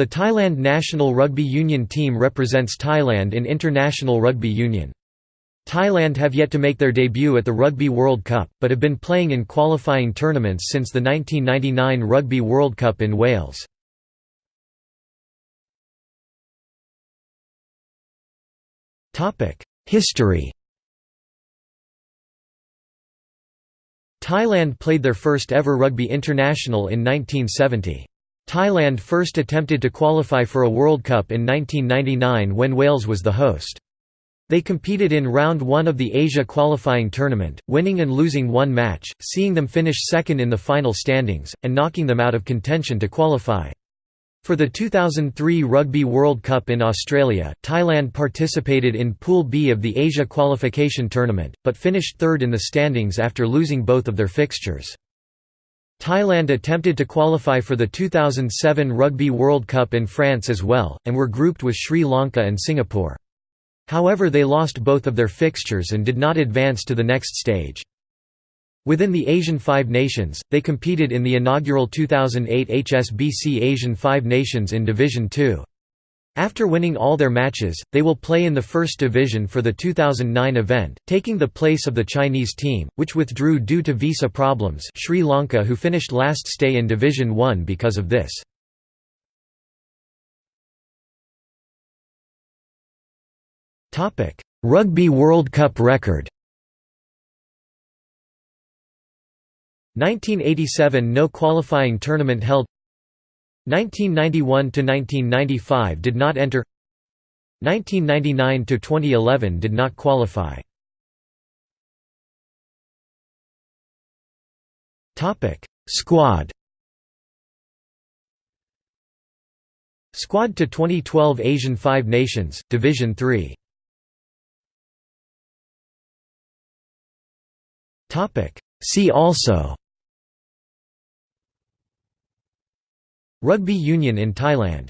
The Thailand national rugby union team represents Thailand in international rugby union. Thailand have yet to make their debut at the Rugby World Cup, but have been playing in qualifying tournaments since the 1999 Rugby World Cup in Wales. History Thailand played their first ever rugby international in 1970. Thailand first attempted to qualify for a World Cup in 1999 when Wales was the host. They competed in round one of the Asia qualifying tournament, winning and losing one match, seeing them finish second in the final standings, and knocking them out of contention to qualify. For the 2003 Rugby World Cup in Australia, Thailand participated in Pool B of the Asia qualification tournament, but finished third in the standings after losing both of their fixtures. Thailand attempted to qualify for the 2007 Rugby World Cup in France as well, and were grouped with Sri Lanka and Singapore. However they lost both of their fixtures and did not advance to the next stage. Within the Asian Five Nations, they competed in the inaugural 2008 HSBC Asian Five Nations in Division Two. After winning all their matches, they will play in the First Division for the 2009 event, taking the place of the Chinese team, which withdrew due to visa problems Sri Lanka who finished last stay in Division 1 because of this. Rugby World Cup record 1987 no qualifying tournament held 1991–1995 did not enter. 1999 to 2011 did not qualify. Squad. Squad to 2012 Asian Five Nations, Division 3 See also Rugby union in Thailand